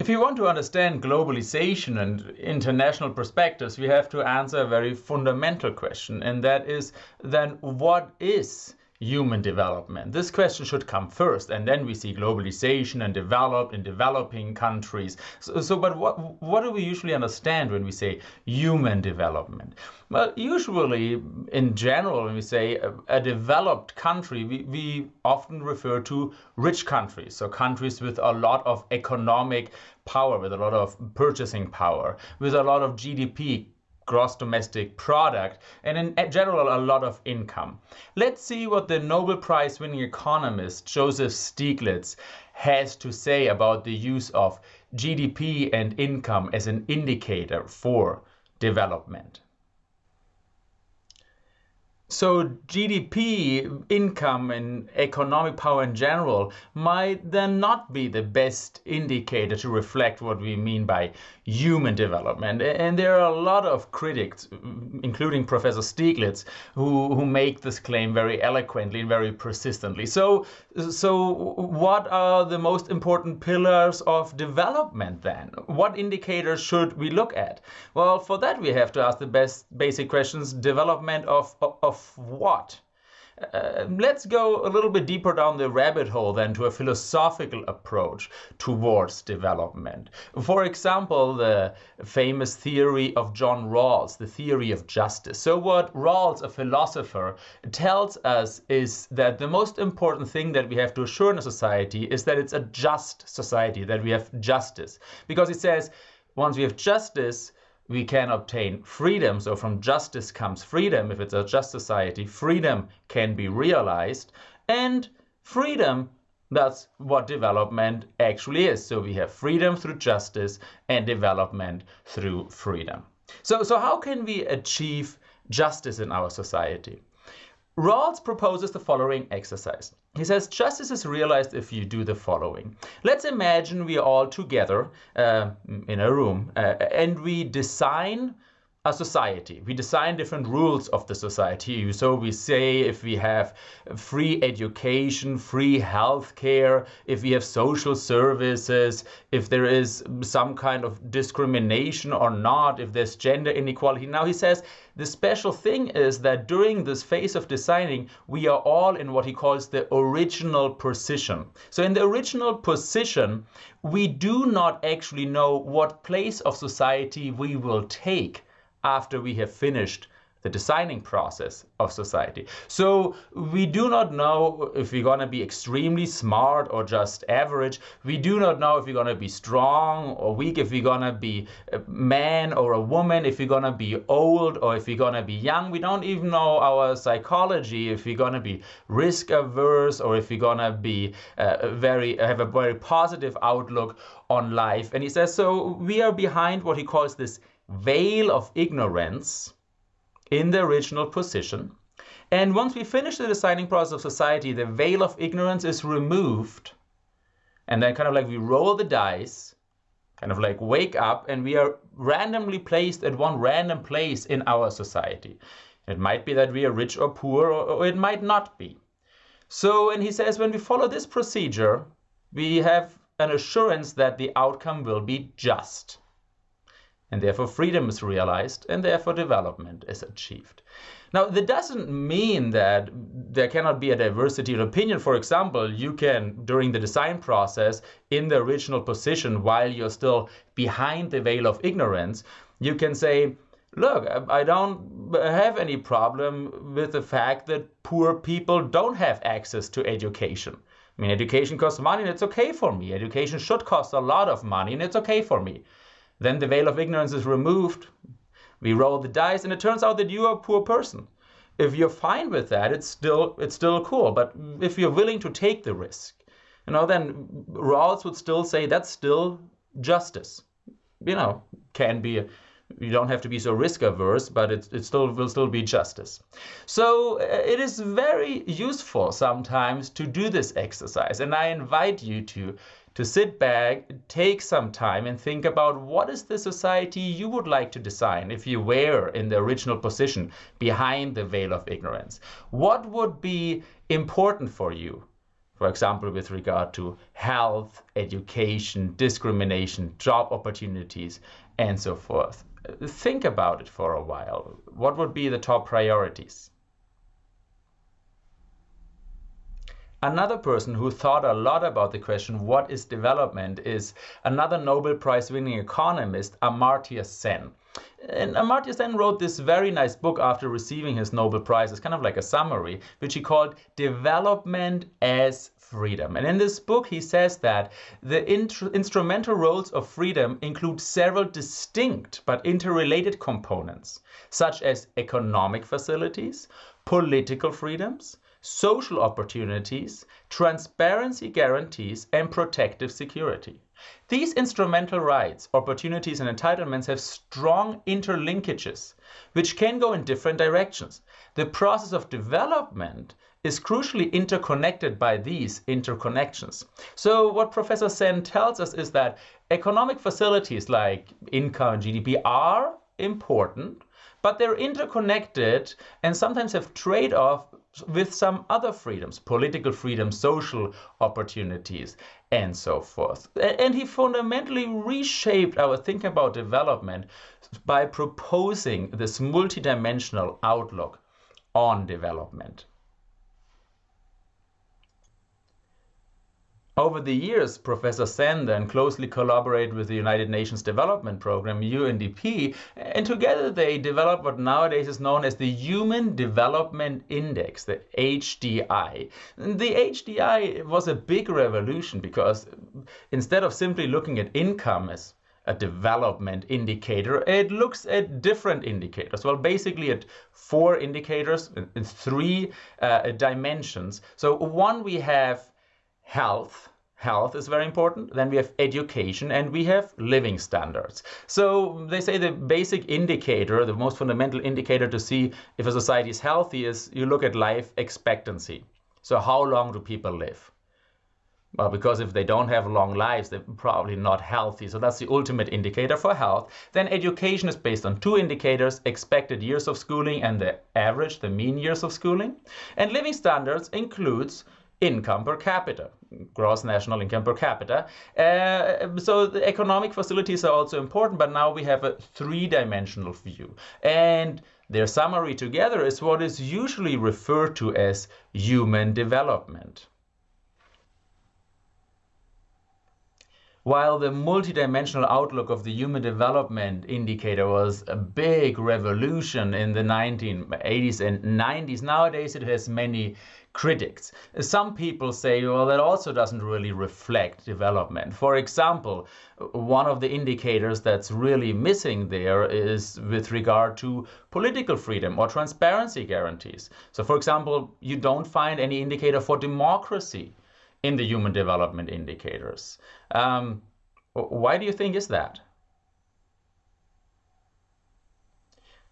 If you want to understand globalization and international perspectives, we have to answer a very fundamental question, and that is then what is human development? This question should come first, and then we see globalization and developed in developing countries. So, so, but what, what do we usually understand when we say human development? Well, usually, in general, when we say a, a developed country, we, we often refer to rich countries, so countries with a lot of economic power, with a lot of purchasing power, with a lot of GDP gross domestic product, and in general, a lot of income. Let's see what the Nobel Prize winning economist Joseph Stiglitz has to say about the use of GDP and income as an indicator for development. So GDP, income, and economic power in general might then not be the best indicator to reflect what we mean by human development. And there are a lot of critics, including Professor Stiglitz, who, who make this claim very eloquently and very persistently. So, so what are the most important pillars of development then? What indicators should we look at? Well, for that we have to ask the best basic questions, development of, of what? Uh, let's go a little bit deeper down the rabbit hole then to a philosophical approach towards development. For example, the famous theory of John Rawls, the theory of justice. So what Rawls, a philosopher, tells us is that the most important thing that we have to assure in a society is that it's a just society, that we have justice. Because he says, once we have justice, we can obtain freedom. So from justice comes freedom. If it's a just society, freedom can be realized. And freedom, that's what development actually is. So we have freedom through justice and development through freedom. So, so how can we achieve justice in our society? Rawls proposes the following exercise. He says justice is realized if you do the following. Let's imagine we are all together uh, in a room uh, and we design a society. We design different rules of the society. So we say if we have free education, free healthcare, if we have social services, if there is some kind of discrimination or not, if there's gender inequality. Now he says the special thing is that during this phase of designing, we are all in what he calls the original position. So in the original position, we do not actually know what place of society we will take after we have finished the designing process of society. So we do not know if we're going to be extremely smart or just average. We do not know if we're going to be strong or weak, if we're going to be a man or a woman, if we're going to be old or if we're going to be young. We don't even know our psychology, if we're going to be risk averse or if we're going to be uh, very have a very positive outlook on life. And he says, so we are behind what he calls this veil of ignorance in the original position. And once we finish the designing process of society, the veil of ignorance is removed. And then kind of like we roll the dice, kind of like wake up, and we are randomly placed at one random place in our society. It might be that we are rich or poor, or, or it might not be. So, and he says, when we follow this procedure, we have an assurance that the outcome will be just and therefore freedom is realized and therefore development is achieved. Now, that doesn't mean that there cannot be a diversity of opinion. For example, you can, during the design process, in the original position, while you're still behind the veil of ignorance, you can say, look, I don't have any problem with the fact that poor people don't have access to education. I mean, education costs money and it's okay for me. Education should cost a lot of money and it's okay for me. Then the veil of ignorance is removed. We roll the dice, and it turns out that you are a poor person. If you're fine with that, it's still it's still cool. But if you're willing to take the risk, you know, then Rawls would still say that's still justice. You know, can be. You don't have to be so risk averse, but it, it still will still be justice. So uh, it is very useful sometimes to do this exercise, and I invite you to to sit back, take some time and think about what is the society you would like to design if you were in the original position behind the veil of ignorance. What would be important for you? for example, with regard to health, education, discrimination, job opportunities, and so forth. Think about it for a while. What would be the top priorities? Another person who thought a lot about the question, what is development, is another Nobel Prize winning economist, Amartya Sen. And Amartya Sen wrote this very nice book after receiving his Nobel Prize. It's kind of like a summary, which he called Development as Freedom. And in this book, he says that the instrumental roles of freedom include several distinct but interrelated components, such as economic facilities, political freedoms, social opportunities, transparency guarantees, and protective security. These instrumental rights, opportunities, and entitlements have strong interlinkages, which can go in different directions. The process of development is crucially interconnected by these interconnections. So what Professor Sen tells us is that economic facilities like income and GDP are important, but they're interconnected and sometimes have trade-off with some other freedoms, political freedoms, social opportunities, and so forth. And he fundamentally reshaped our thinking about development by proposing this multidimensional outlook on development. Over the years, Professor Sen then closely collaborated with the United Nations Development Programme, UNDP, and together they developed what nowadays is known as the Human Development Index, the HDI. The HDI was a big revolution because instead of simply looking at income as a development indicator, it looks at different indicators. Well, basically at four indicators in three uh, dimensions. So one, we have health, health is very important. Then we have education and we have living standards. So they say the basic indicator, the most fundamental indicator to see if a society is healthy is you look at life expectancy. So how long do people live? Well, because if they don't have long lives, they're probably not healthy. So that's the ultimate indicator for health. Then education is based on two indicators, expected years of schooling and the average, the mean years of schooling. And living standards includes income per capita, gross national income per capita. Uh, so the economic facilities are also important, but now we have a three-dimensional view. And their summary together is what is usually referred to as human development. While the multidimensional outlook of the Human Development Indicator was a big revolution in the 1980s and 90s, nowadays it has many critics. Some people say, well, that also doesn't really reflect development. For example, one of the indicators that's really missing there is with regard to political freedom or transparency guarantees. So, for example, you don't find any indicator for democracy in the human development indicators. Um, why do you think is that?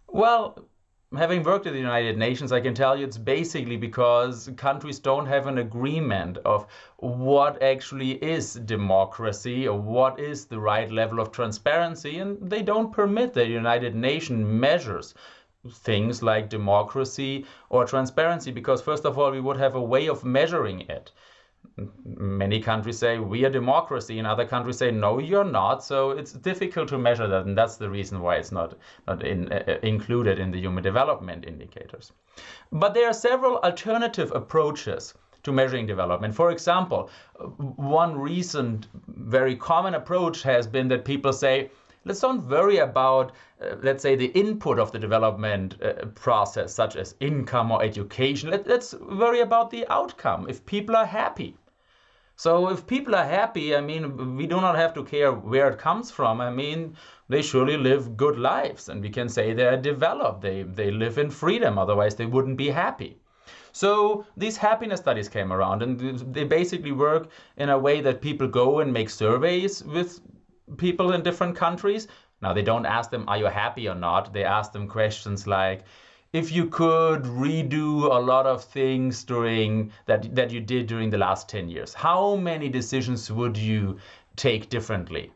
Well, having worked at the United Nations, I can tell you it's basically because countries don't have an agreement of what actually is democracy or what is the right level of transparency, and they don't permit the United Nations measures things like democracy or transparency because first of all we would have a way of measuring it many countries say we are democracy and other countries say no you're not so it's difficult to measure that and that's the reason why it's not not in, uh, included in the human development indicators but there are several alternative approaches to measuring development for example one recent very common approach has been that people say let's don't worry about, uh, let's say, the input of the development uh, process, such as income or education. Let, let's worry about the outcome, if people are happy. So if people are happy, I mean, we do not have to care where it comes from. I mean, they surely live good lives and we can say they're developed. They, they live in freedom, otherwise they wouldn't be happy. So these happiness studies came around and they basically work in a way that people go and make surveys with people in different countries. Now they don't ask them, are you happy or not? They ask them questions like, if you could redo a lot of things during that that you did during the last 10 years how many decisions would you take differently?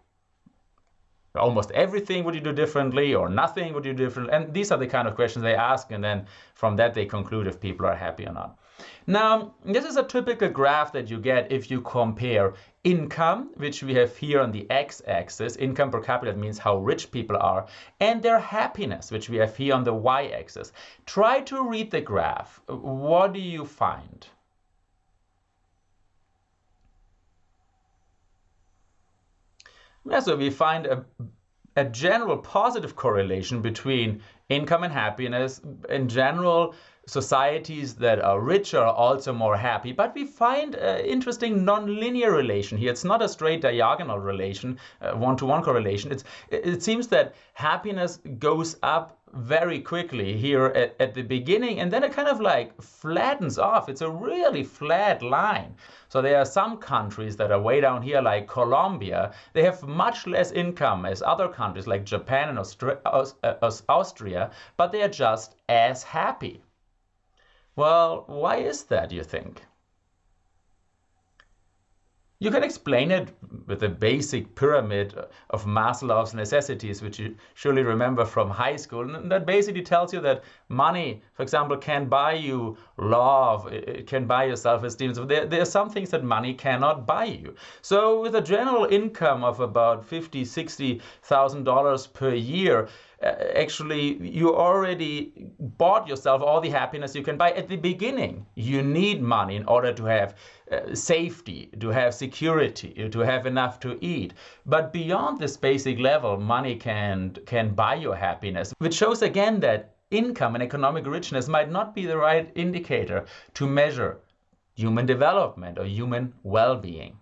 Almost everything would you do differently or nothing would you do differently and these are the kind of questions they ask and then from that they conclude if people are happy or not Now, this is a typical graph that you get if you compare income, which we have here on the x-axis, income per capita means how rich people are, and their happiness, which we have here on the y-axis. Try to read the graph. What do you find? Yeah, so we find a, a general positive correlation between income and happiness. In general, societies that are richer are also more happy. But we find an interesting non-linear relation here. It's not a straight diagonal relation, uh, one-to-one -one correlation. It's, it seems that happiness goes up very quickly here at, at the beginning and then it kind of like flattens off. It's a really flat line. So there are some countries that are way down here like Colombia. They have much less income as other countries like Japan and Austria, uh, Austria but they are just as happy. Well, why is that, you think? You can explain it with the basic pyramid of Maslow's necessities, which you surely remember from high school. And that basically tells you that money, for example, can buy you love, it can buy you self-esteem. So there, there are some things that money cannot buy you. So with a general income of about fifty, sixty thousand dollars per year, actually you already bought yourself all the happiness you can buy at the beginning. You need money in order to have uh, safety, to have security, to have enough to eat. But beyond this basic level, money can, can buy your happiness, which shows again that income and economic richness might not be the right indicator to measure human development or human well-being.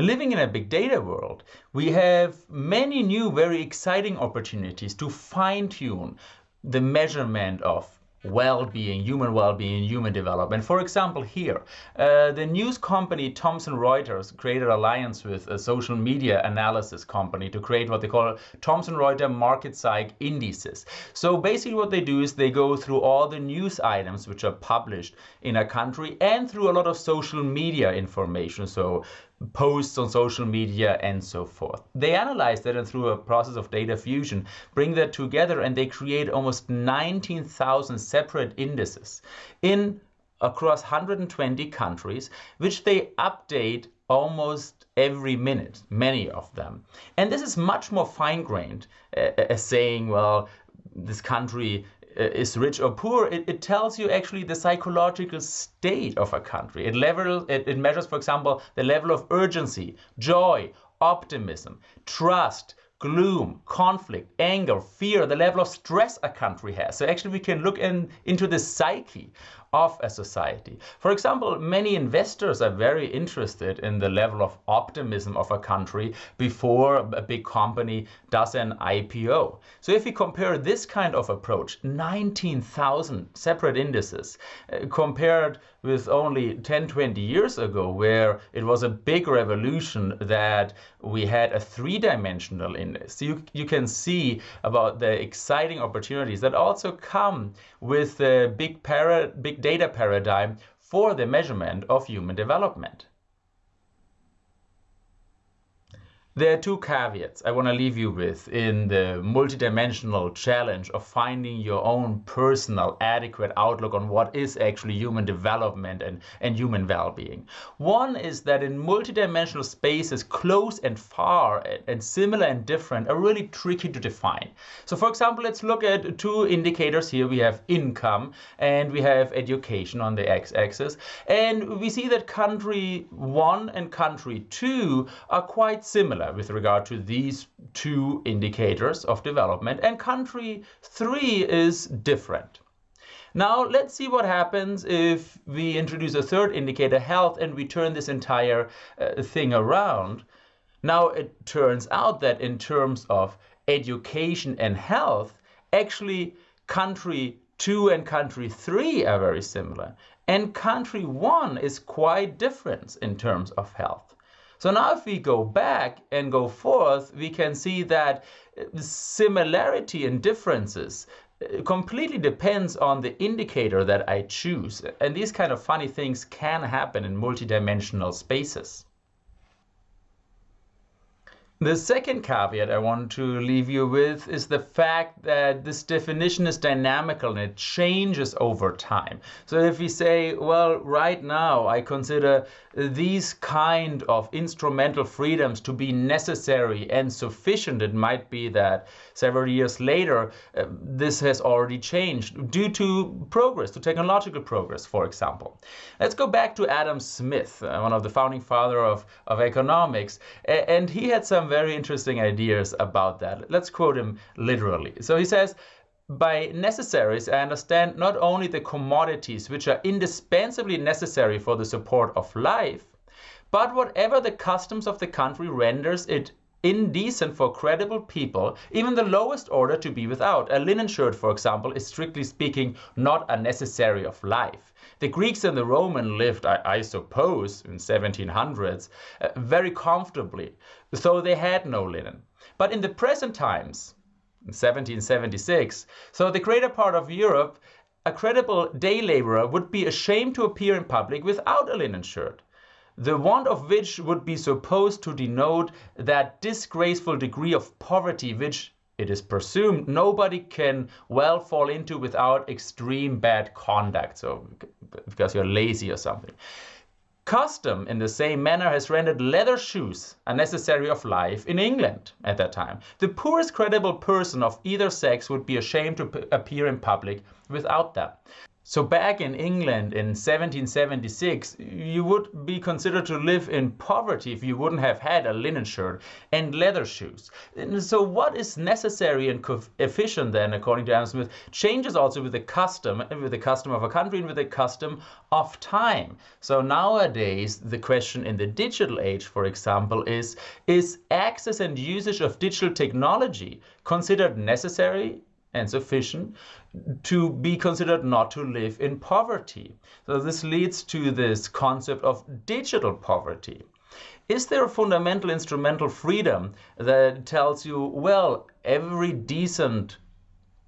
Living in a big data world, we have many new, very exciting opportunities to fine tune the measurement of well-being, human well-being, human development. For example, here, uh, the news company Thomson Reuters created an alliance with a social media analysis company to create what they call Thomson Reuters Market Psych Indices. So basically what they do is they go through all the news items which are published in a country and through a lot of social media information. So posts on social media and so forth. They analyze that and through a process of data fusion, bring that together and they create almost 19,000 separate indices in across 120 countries, which they update almost every minute, many of them. And this is much more fine-grained uh, as saying, well, this country uh, is rich or poor, it, it, tells you actually the psychological state of a country. It, level, it, it measures, for example, the level of urgency, joy, optimism, trust, gloom, conflict, anger, fear, the level of stress a country has. So actually we can look in, into the psyche of a society. For example, many investors are very interested in the level of optimism of a country before a big company does an IPO. So if we compare this kind of approach, 19,000 separate indices, uh, compared with only 10, 20 years ago, where it was a big revolution that we had a three-dimensional index. So you, you can see about the exciting opportunities that also come with the big, para, big data paradigm for the measurement of human development. There are two caveats I want to leave you with in the multidimensional challenge of finding your own personal adequate outlook on what is actually human development and, and human well-being. One is that in multidimensional spaces, close and far and, and similar and different are really tricky to define. So for example, let's look at two indicators here. We have income and we have education on the x-axis. And we see that country one and country two are quite similar with regard to these two indicators of development and country three is different. Now let's see what happens if we introduce a third indicator, health, and we turn this entire uh, thing around. Now it turns out that in terms of education and health, actually country two and country three are very similar. And country one is quite different in terms of health. So now if we go back and go forth, we can see that similarity and differences uh, completely depends on the indicator that I choose. And these kind of funny things can happen in multidimensional spaces. The second caveat I want to leave you with is the fact that this definition is dynamical and it changes over time. So if we say, well, right now I consider these kind of instrumental freedoms to be necessary and sufficient, it might be that several years later uh, this has already changed due to progress, to technological progress, for example. Let's go back to Adam Smith, uh, one of the founding father of, of economics, and he had some very interesting ideas about that. Let's quote him literally. So he says, by necessaries, I understand not only the commodities which are indispensably necessary for the support of life, but whatever the customs of the country renders it indecent for credible people, even the lowest order, to be without. A linen shirt, for example, is strictly speaking not a necessary of life. The Greeks and the Romans lived, I, I suppose, in 1700s, uh, very comfortably, so they had no linen. But in the present times, in 1776, so the greater part of Europe, a credible day laborer would be ashamed to appear in public without a linen shirt the want of which would be supposed to denote that disgraceful degree of poverty which it is presumed nobody can well fall into without extreme bad conduct, so because you're lazy or something. Custom, in the same manner, has rendered leather shoes a necessary of life in England at that time. The poorest credible person of either sex would be ashamed to appear in public without them. So back in England in 1776, you would be considered to live in poverty if you wouldn't have had a linen shirt and leather shoes. And so what is necessary and efficient then, according to Adam Smith, changes also with the custom, with the custom of a country and with the custom of time. So nowadays, the question in the digital age, for example, is, is access and usage of digital technology considered necessary and sufficient to be considered not to live in poverty. So this leads to this concept of digital poverty. Is there a fundamental instrumental freedom that tells you, well, every decent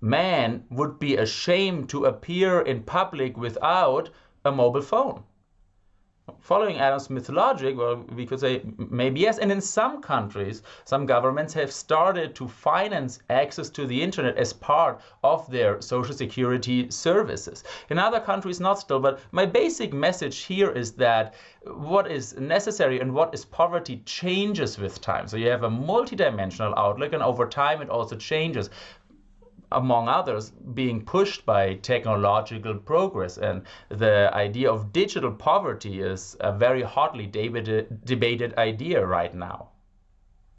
man would be ashamed to appear in public without a mobile phone? Following Adam Smith's logic, well, we could say maybe yes. And in some countries, some governments have started to finance access to the internet as part of their social security services. In other countries, not still. But my basic message here is that what is necessary and what is poverty changes with time. So you have a multidimensional outlook, and over time, it also changes among others, being pushed by technological progress. And the idea of digital poverty is a very hotly debated, debated idea right now.